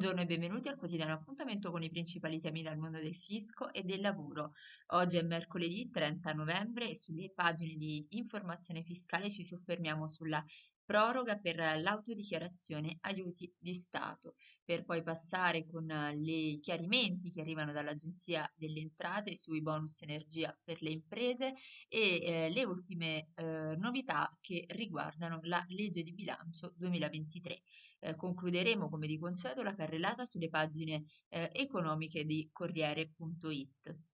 Buongiorno e benvenuti al quotidiano appuntamento con i principali temi dal mondo del fisco e del lavoro. Oggi è mercoledì 30 novembre e sulle pagine di informazione fiscale ci soffermiamo sulla proroga per l'autodichiarazione aiuti di Stato, per poi passare con i chiarimenti che arrivano dall'Agenzia delle Entrate sui bonus energia per le imprese e eh, le ultime eh, novità che riguardano la legge di bilancio 2023. Eh, concluderemo come di consueto la carrellata sulle pagine eh, economiche di Corriere.it.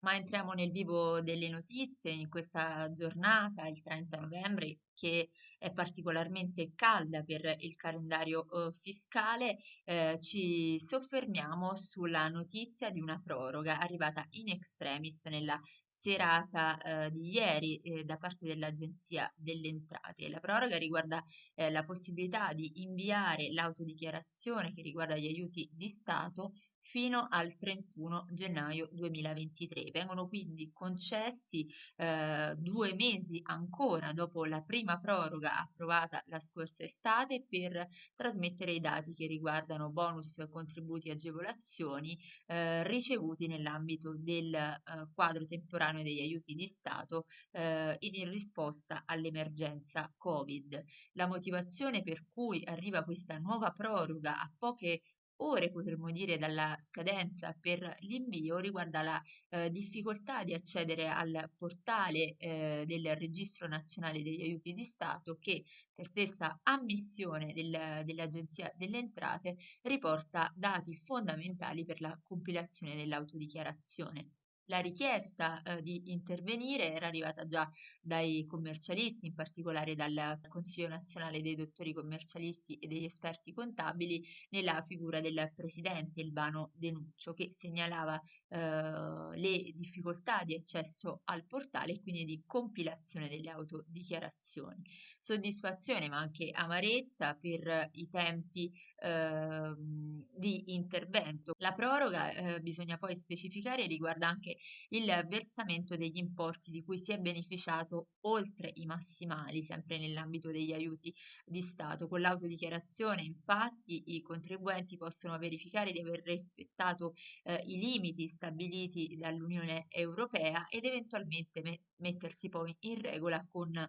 Ma entriamo nel vivo delle notizie in questa giornata, il 30 novembre, che è particolarmente calda per il calendario eh, fiscale. Eh, ci soffermiamo sulla notizia di una proroga arrivata in extremis nella serata eh, di ieri eh, da parte dell'Agenzia delle Entrate. La proroga riguarda eh, la possibilità di inviare l'autodichiarazione che riguarda gli aiuti di Stato fino al 31 gennaio 2023. Vengono quindi concessi eh, due mesi ancora dopo la prima proroga approvata la scorsa estate per trasmettere i dati che riguardano bonus, contributi e agevolazioni eh, ricevuti nell'ambito del eh, quadro temporaneo degli aiuti di Stato eh, in risposta all'emergenza Covid. La motivazione per cui arriva questa nuova proroga a poche ore, potremmo dire, dalla scadenza per l'invio riguarda la eh, difficoltà di accedere al portale eh, del Registro Nazionale degli Aiuti di Stato che per stessa ammissione del, dell'Agenzia delle Entrate riporta dati fondamentali per la compilazione dell'autodichiarazione. La richiesta eh, di intervenire era arrivata già dai commercialisti, in particolare dal Consiglio nazionale dei dottori commercialisti e degli esperti contabili, nella figura del presidente Ilvano Denuccio, che segnalava eh, le difficoltà di accesso al portale e quindi di compilazione delle autodichiarazioni. Soddisfazione ma anche amarezza per i tempi eh, di intervento. La proroga, eh, bisogna poi specificare, riguarda anche il versamento degli importi di cui si è beneficiato oltre i massimali, sempre nell'ambito degli aiuti di Stato. Con l'autodichiarazione, infatti, i contribuenti possono verificare di aver rispettato eh, i limiti stabiliti dall'Unione Europea ed eventualmente me- mettersi poi in regola con eh,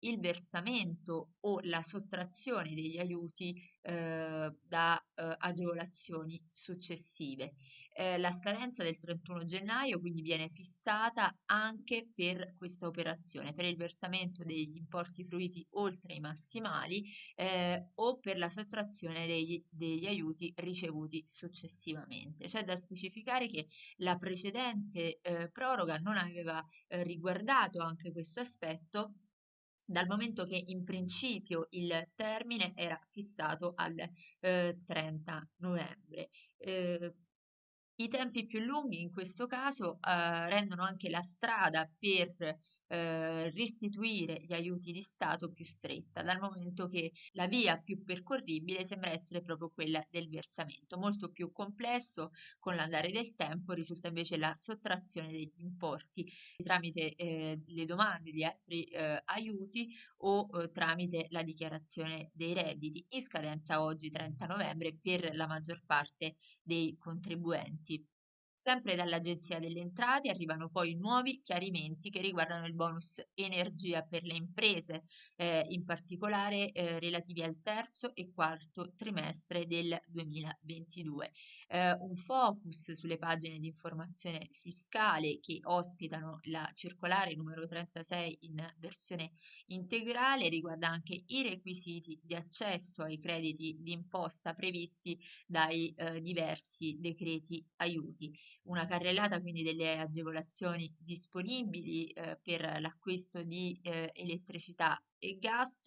il versamento o la sottrazione degli aiuti eh, da eh, agevolazioni successive. Eh, la scadenza del 31 gennaio quindi viene fissata anche per questa operazione, per il versamento degli importi fruiti oltre i massimali eh, o per la sottrazione degli, degli aiuti ricevuti successivamente. C'è da specificare che la precedente eh, proroga non aveva eh, riguardato anche questo aspetto dal momento che in principio il termine era fissato al eh, 30 novembre. Eh, i tempi più lunghi in questo caso eh, rendono anche la strada per eh, restituire gli aiuti di Stato più stretta, dal momento che la via più percorribile sembra essere proprio quella del versamento. Molto più complesso con l'andare del tempo risulta invece la sottrazione degli importi tramite eh, le domande di altri eh, aiuti o eh, tramite la dichiarazione dei redditi in scadenza oggi 30 novembre per la maggior parte dei contribuenti. степь Sempre dall'Agenzia delle Entrate arrivano poi nuovi chiarimenti che riguardano il bonus energia per le imprese, eh, in particolare eh, relativi al terzo e quarto trimestre del 2022. Eh, un focus sulle pagine di informazione fiscale che ospitano la circolare numero 36 in versione integrale riguarda anche i requisiti di accesso ai crediti d'imposta previsti dai eh, diversi decreti aiuti una carrellata quindi delle agevolazioni disponibili eh, per l'acquisto di eh, elettricità e gas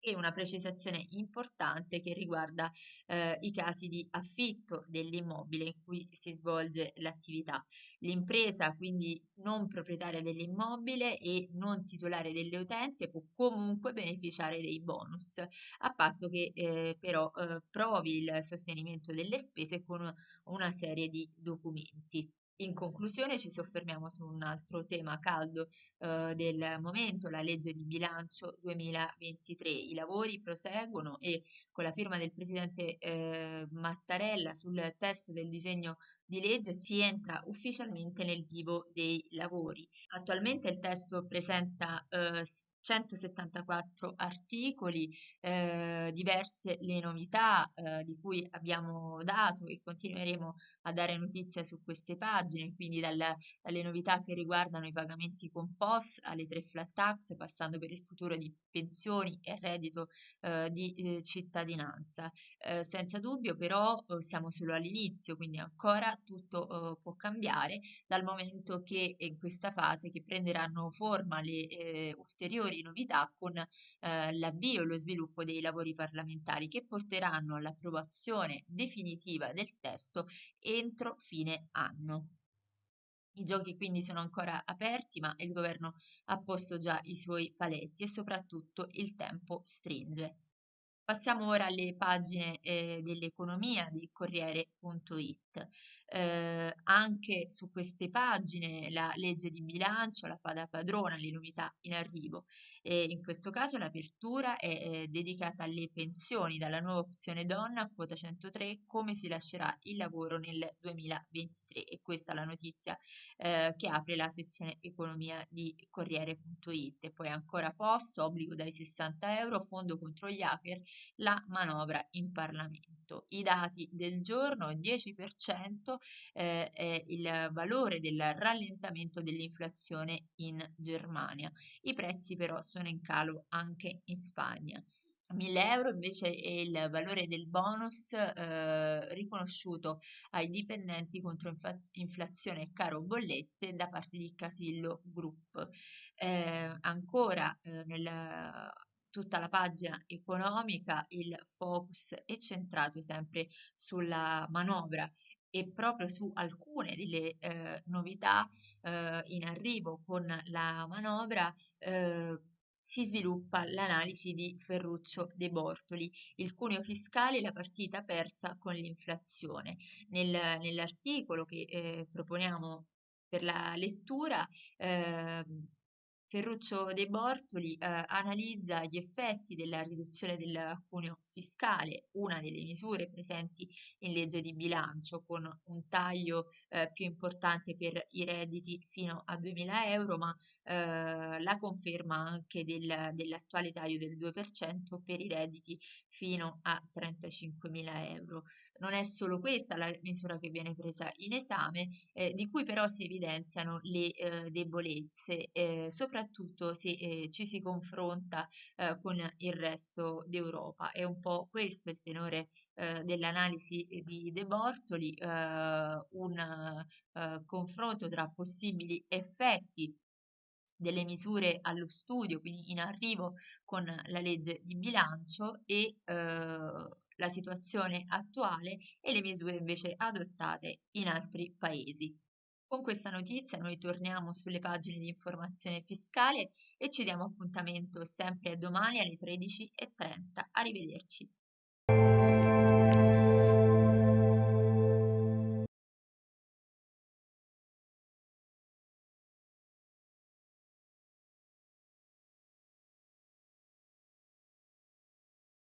e una precisazione importante che riguarda eh, i casi di affitto dell'immobile in cui si svolge l'attività. L'impresa, quindi non proprietaria dell'immobile e non titolare delle utenze, può comunque beneficiare dei bonus, a patto che eh, però eh, provi il sostenimento delle spese con una serie di documenti. In conclusione ci soffermiamo su un altro tema caldo eh, del momento, la legge di bilancio 2023. I lavori proseguono e con la firma del presidente eh, Mattarella sul testo del disegno di legge si entra ufficialmente nel vivo dei lavori. Attualmente il testo presenta eh, 174 articoli, eh, diverse le novità eh, di cui abbiamo dato e continueremo a dare notizia su queste pagine, quindi dal, dalle novità che riguardano i pagamenti con POS alle tre flat tax, passando per il futuro di pensioni e reddito eh, di eh, cittadinanza. Eh, senza dubbio però eh, siamo solo all'inizio, quindi ancora tutto può cambiare dal momento che in questa fase che prenderanno forma le ulteriori ulteriori novità con eh, l'avvio e lo sviluppo dei lavori parlamentari che porteranno all'approvazione definitiva del testo entro fine anno. I giochi quindi sono ancora aperti, ma il governo ha posto già i suoi paletti e soprattutto il tempo stringe. Passiamo ora alle pagine eh, dell'economia di Corriere.it. Eh, anche su queste pagine la legge di bilancio la fa da padrona, le in arrivo. E in questo caso l'apertura è, è dedicata alle pensioni dalla nuova opzione donna quota 103, come si lascerà il lavoro nel 2023. E questa è la notizia eh, che apre la sezione economia di Corriere.it. E poi ancora posto, obbligo dai 60 euro, fondo contro gli hacker la manovra in Parlamento. I dati del giorno, 10% eh, è il valore del rallentamento dell'inflazione in Germania. I prezzi però sono in calo anche in Spagna. 1000 euro invece è il valore del bonus eh, riconosciuto ai dipendenti contro inflazione e caro bollette da parte di Casillo Group. Eh, ancora eh, nel tutta la pagina economica, il focus è centrato sempre sulla manovra e proprio su alcune delle eh, novità eh, in arrivo con la manovra eh, si sviluppa l'analisi di Ferruccio De Bortoli, il cuneo fiscale e la partita persa con l'inflazione. Nel, nell'articolo che eh, proponiamo per la lettura eh, Ferruccio De Bortoli eh, analizza gli effetti della riduzione del cuneo fiscale, una delle misure presenti in legge di bilancio, con un taglio eh, più importante per i redditi fino a 2.000 euro, ma eh, la conferma anche del, dell'attuale taglio del 2% per i redditi fino a 35.000 euro. Non è solo questa la misura che viene presa in esame, eh, di cui però si evidenziano le eh, debolezze, eh, soprattutto soprattutto se eh, ci si confronta eh, con il resto d'Europa. È un po' questo il tenore eh, dell'analisi di De Bortoli, eh, un eh, confronto tra possibili effetti delle misure allo studio, quindi in arrivo con la legge di bilancio e eh, la situazione attuale e le misure invece adottate in altri paesi. Con questa notizia noi torniamo sulle pagine di informazione fiscale e ci diamo appuntamento sempre domani alle 13.30. Arrivederci.